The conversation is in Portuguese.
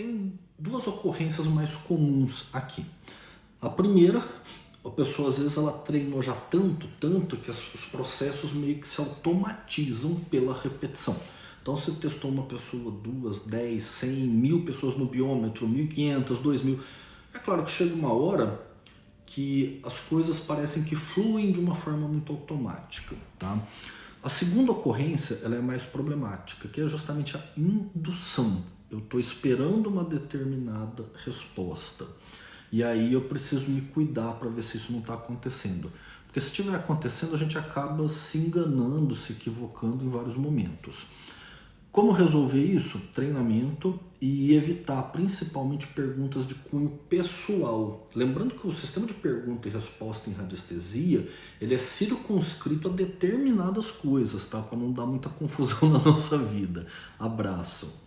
tem duas ocorrências mais comuns aqui. A primeira, a pessoa às vezes ela treinou já tanto, tanto que os processos meio que se automatizam pela repetição. Então você testou uma pessoa, duas, dez, cem, mil pessoas no biômetro, mil quinhentas, dois mil. É claro que chega uma hora que as coisas parecem que fluem de uma forma muito automática, tá? A segunda ocorrência ela é mais problemática, que é justamente a indução. Eu estou esperando uma determinada resposta. E aí eu preciso me cuidar para ver se isso não está acontecendo. Porque se estiver acontecendo, a gente acaba se enganando, se equivocando em vários momentos. Como resolver isso? Treinamento e evitar principalmente perguntas de cunho pessoal. Lembrando que o sistema de pergunta e resposta em radiestesia, ele é circunscrito a determinadas coisas, tá? Para não dar muita confusão na nossa vida. Abraço.